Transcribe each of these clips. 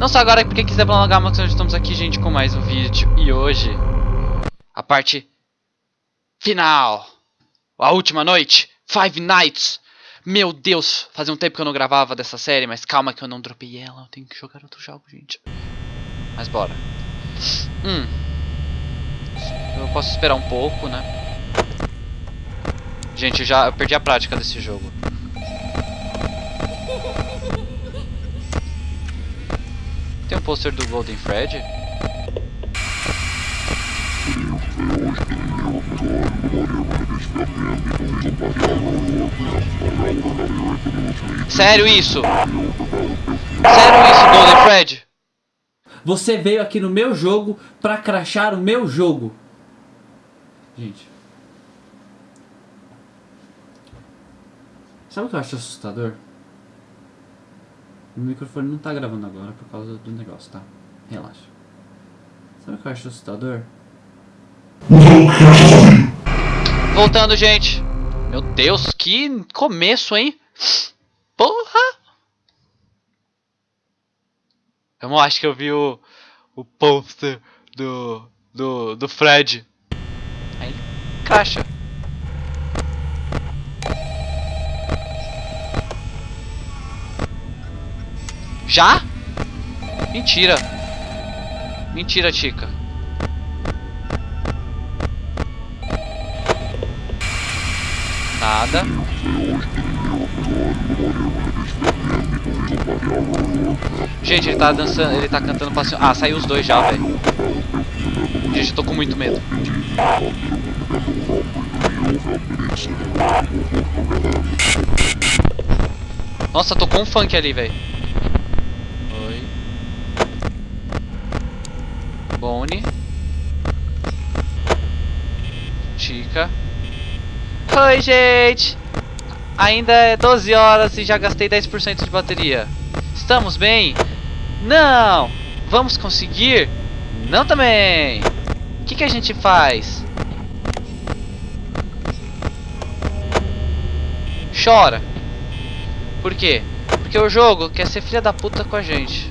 Não só agora, porque quiser prolongar, mas nós estamos aqui, gente, com mais um vídeo. E hoje, a parte final. A última noite. Five Nights. Meu Deus, fazia um tempo que eu não gravava dessa série, mas calma que eu não dropei ela. Eu tenho que jogar outro jogo, gente. Mas bora. Hum. Eu posso esperar um pouco, né? Gente, eu já eu perdi a prática desse jogo. Tem um pôster do Golden Fred? Sério isso? Sério isso, Golden Fred? Você veio aqui no meu jogo pra crachar o meu jogo. Gente. Sabe o que eu acho assustador? O microfone não tá gravando agora por causa do negócio, tá? Relaxa. Sabe o que eu acho assustador? Voltando, gente. Meu Deus, que começo, hein? Porra! Eu acho que eu vi o, o pôster do, do, do Fred. Aí, caixa. Já? Mentira. Mentira, Tica. Nada. Gente, ele tá dançando, ele tá cantando passinho. Ah, saiu os dois já, velho. Gente, eu tô com muito medo. Nossa, tocou um funk ali, velho. Oi. Boni. Oi, gente! Ainda é 12 horas e já gastei 10% de bateria. Estamos bem? Não! Vamos conseguir? Não também! O que, que a gente faz? Chora! Por quê? Porque o jogo quer ser filha da puta com a gente.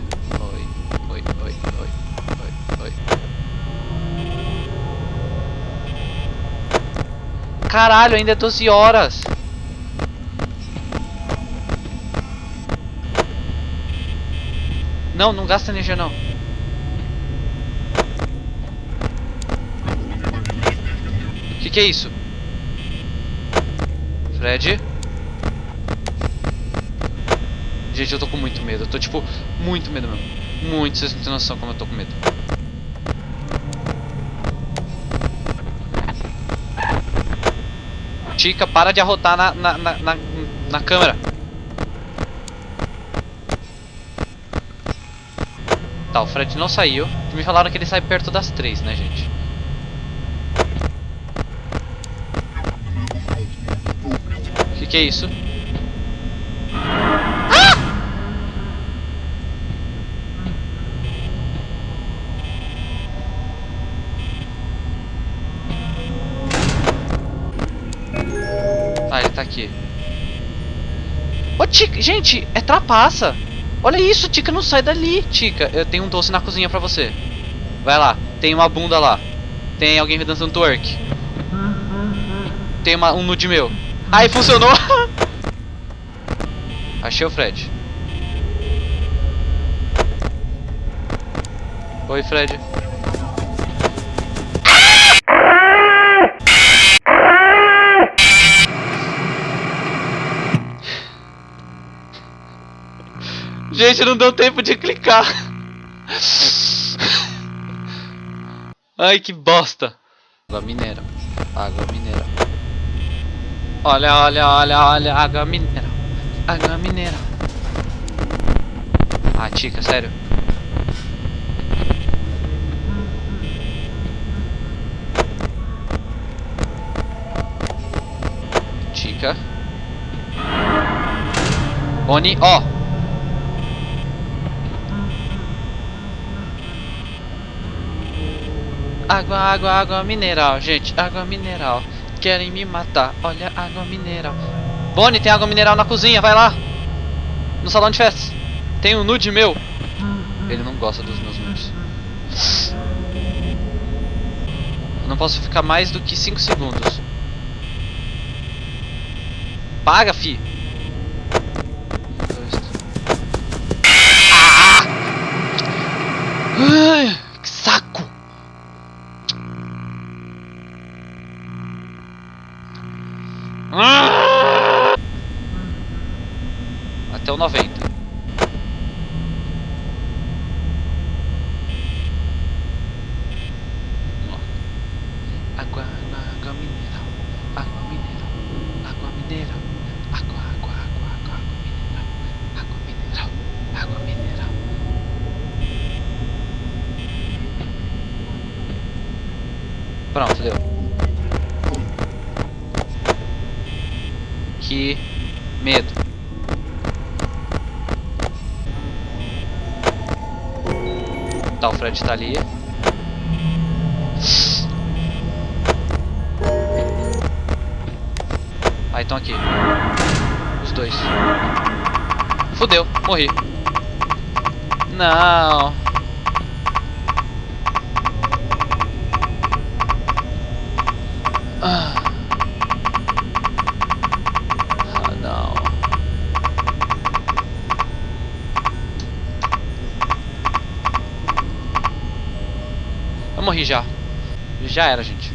Caralho, ainda é 12 horas. Não, não gasta energia não. O que, que é isso? Fred? Gente, eu tô com muito medo. Eu tô, tipo, muito medo mesmo. Muito, vocês não têm noção como eu tô com medo. Tica, para de arrotar na, na, na, na, na câmera. Tá, o Fred não saiu. Me falaram que ele sai perto das três, né, gente? O que, que é isso? Tica, gente, é trapaça. Olha isso, Tica, não sai dali, Tica. Eu tenho um doce na cozinha pra você. Vai lá, tem uma bunda lá. Tem alguém dançando twerk. Tem uma, um nude meu. Aí funcionou. Achei o Fred. Oi, Fred. Gente, não deu tempo de clicar. Ai, que bosta. Água mineral. Água mineral. Olha, olha, olha, olha. Água mineral. Água mineral. Ah, tica, sério. Tica. Oni, ó. Água, água, água mineral, gente. Água mineral. Querem me matar. Olha, água mineral. Bonnie, tem água mineral na cozinha, vai lá. No salão de festas. Tem um nude meu. Ele não gosta dos meus. Eu não posso ficar mais do que 5 segundos. Paga, fi! Ah! Ai, que saco! Ah! Até o 90. Água, água, água mineral. Água mineral. Água mineral. Água, água, água, água, água mineral. Água mineral. Água mineral. Pronto, deu. Que medo. Tá, o Fred tá ali. Ah, estão aqui. Os dois. Fudeu, morri. Não. Ah, não. Eu morri já. Já era, gente.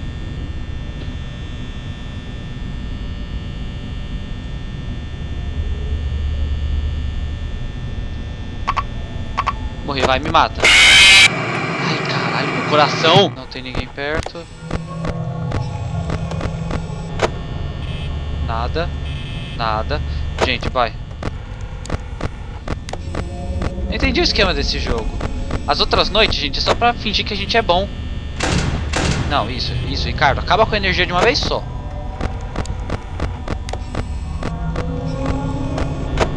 Morri, vai, me mata. Ai, caralho, meu coração. Não tem ninguém perto. Nada. Nada. Gente, vai. Entendi o esquema desse jogo. As outras noites, gente, é só pra fingir que a gente é bom. Não, isso, isso, Ricardo. Acaba com a energia de uma vez só.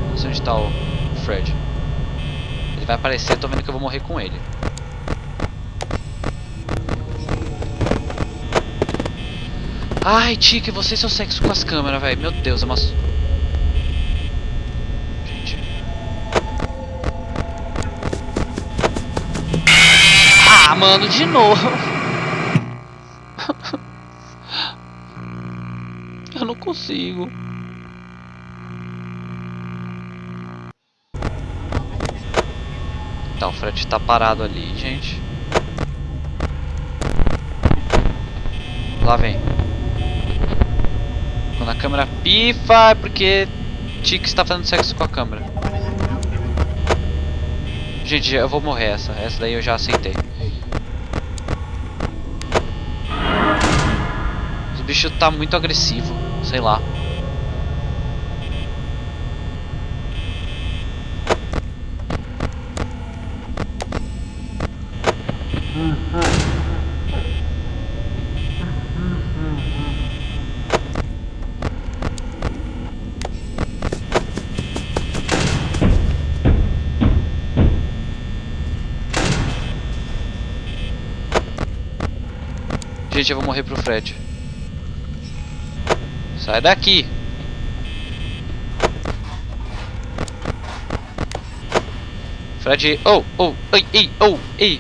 Não sei onde tá o Fred. Ele vai aparecer, tô vendo que eu vou morrer com ele. Ai, Tique, você e seu sexo com as câmeras, velho. Meu Deus, é uma... Gente. Ah, mano, de novo. não consigo. Tá, o Fred tá parado ali, gente. Lá vem. Quando a câmera pifa é porque Tic está fazendo sexo com a câmera. Gente, eu vou morrer essa. Essa daí eu já aceitei. O bicho tá muito agressivo. Sei lá. Gente, eu vou morrer pro Fred. Sai daqui. Fred, oh, oh, ei, ei, oh, ei.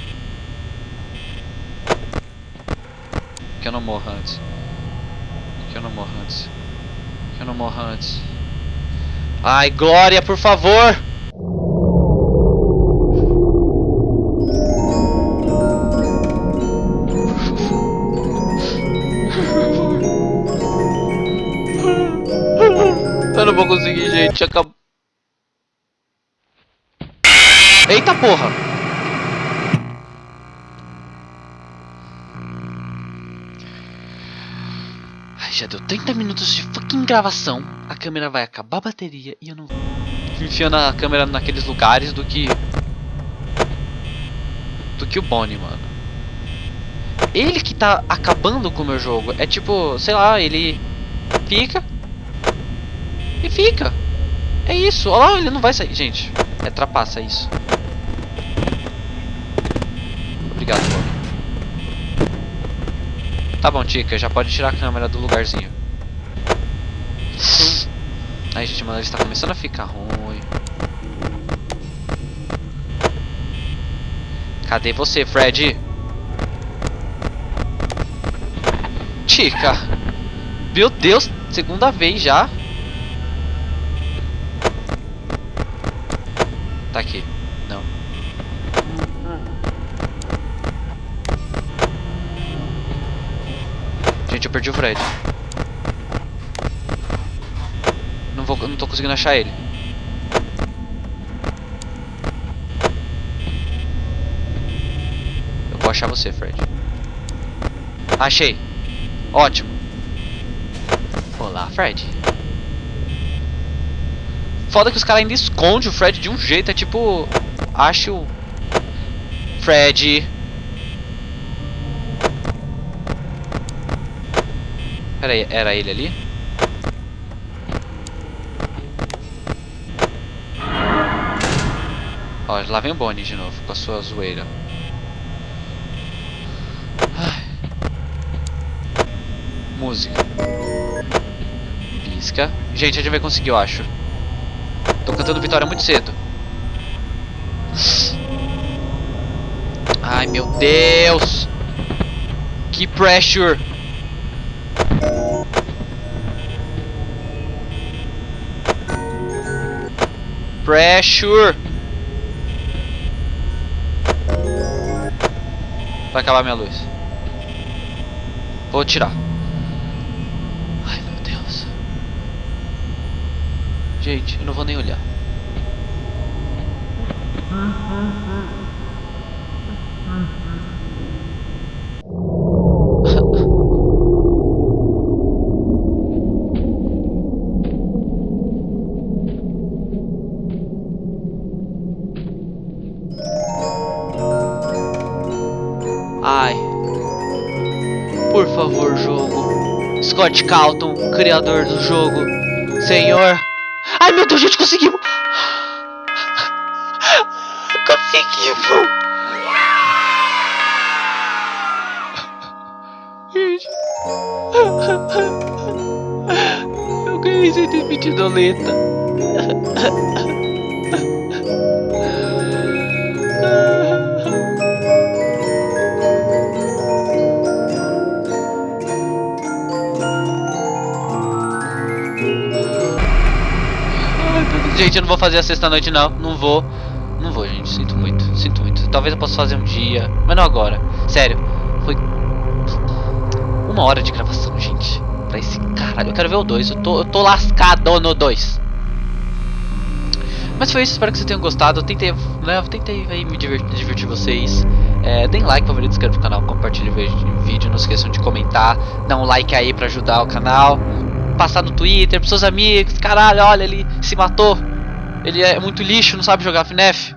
Que eu não morra antes. Que eu não morra antes. Que eu não morra antes. Ai, Glória, por favor. Gente. Acabou. Eita porra! Ai, já deu 30 minutos de fucking gravação. A câmera vai acabar a bateria e eu não. Enfiando a câmera naqueles lugares do que. Do que o Bonnie, mano. Ele que tá acabando com o meu jogo. É tipo, sei lá, ele fica e fica. É isso. Olha lá, ele não vai sair. Gente, é trapaça isso. Obrigado, Bob. Tá bom, Tica, já pode tirar a câmera do lugarzinho. Ai, gente, mano, ele está começando a ficar ruim. Cadê você, Fred? Tica. Meu Deus, segunda vez já. Tá aqui. Não. Gente, eu perdi o Fred. Não vou, não tô conseguindo achar ele. Eu vou achar você, Fred. Achei. Ótimo. Olá, Fred. Foda que os caras ainda escondem o Fred de um jeito. É tipo. Acho. Fred. Pera aí, era ele ali? Ó, lá vem o Bonnie de novo com a sua zoeira. Ai. Música. Pisca. Gente, a gente vai conseguir, eu acho. Tô cantando vitória muito cedo. Ai, meu Deus. Que pressure. Pressure. Vai acabar minha luz. Vou tirar. Ai, meu Deus. Gente, eu não vou nem olhar. Ai. Por favor, jogo. Scott Calton, criador do jogo. Senhor. Ai, meu Deus, gente, conseguimos. Conseguimos. Gente. Eu ganhei 120 doleta. Gente, eu não vou fazer a sexta-noite, não. Não vou. Não vou, gente. Sinto muito. Sinto muito. Talvez eu possa fazer um dia. Mas não agora. Sério. Foi uma hora de gravação, gente. Pra esse caralho. Eu quero ver o 2. Eu tô, eu tô lascado no 2. Mas foi isso. Espero que vocês tenham gostado. Eu tentei, né, tentei aí me divertir, divertir vocês. É, deem like, favorito, inscreva no canal, compartilhe o vídeo. Não esqueçam de comentar. Dá um like aí pra ajudar o canal passar no Twitter pros seus amigos. Caralho, olha, ele se matou. Ele é muito lixo, não sabe jogar FNAF.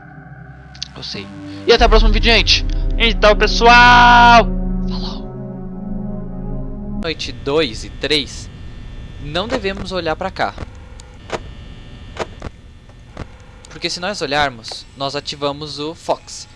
Eu sei. E até o próximo vídeo, gente. Então, pessoal. Falou. Noite 2 e 3. Não devemos olhar pra cá. Porque se nós olharmos, nós ativamos o Fox.